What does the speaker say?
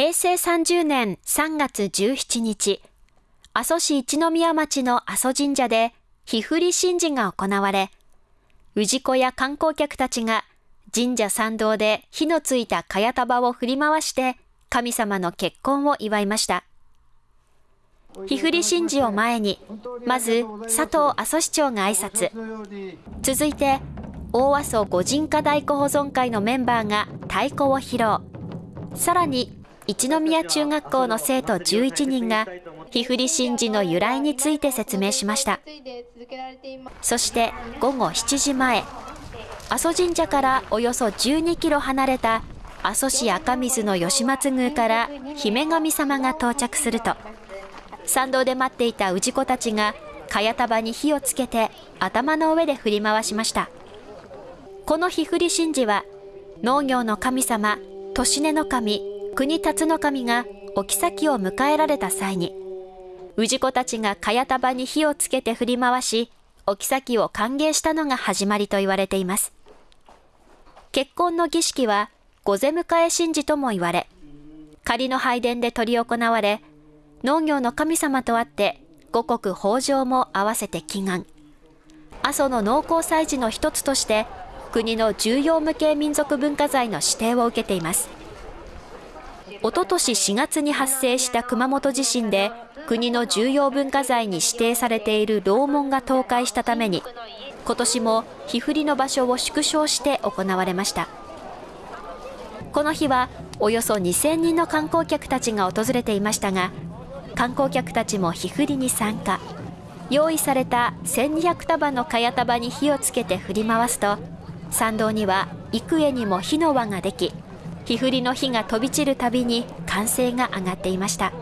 平成30年3月17日、阿蘇市一宮町の阿蘇神社で、日振り神事が行われ、氏子や観光客たちが神社参道で火のついた茅束を振り回して神様の結婚を祝いました。日振り神事を前に、まず佐藤阿蘇市長が挨拶。続いて、大阿蘇御神家太鼓保存会のメンバーが太鼓を披露。さらに、一宮中学校の生徒11人が、日振り神事の由来について説明しました。そして午後7時前、阿蘇神社からおよそ12キロ離れた阿蘇市赤水の吉松宮から姫神様が到着すると、参道で待っていた氏子たちが、茅束に火をつけて頭の上で振り回しました。この火振り神事は、農業の神様、年根の神、国辰の神がお妃を迎えられた際に、氏子たちが茅束に火をつけて振り回し、お妃を歓迎したのが始まりと言われています。結婚の儀式は、御出迎え神事とも言われ、仮の拝殿で執り行われ、農業の神様とあって、五穀豊穣も合わせて祈願。阿蘇の農耕祭事の一つとして、国の重要無形民族文化財の指定を受けています。おととし4月に発生した熊本地震で、国の重要文化財に指定されている楼門が倒壊したために、今年も日振りの場所を縮小して行われました。この日はおよそ2000人の観光客たちが訪れていましたが、観光客たちも日振りに参加。用意された1200束の茅束に火をつけて振り回すと、参道には幾重にも火の輪ができ、日降りの火が飛び散るたびに歓声が上がっていました。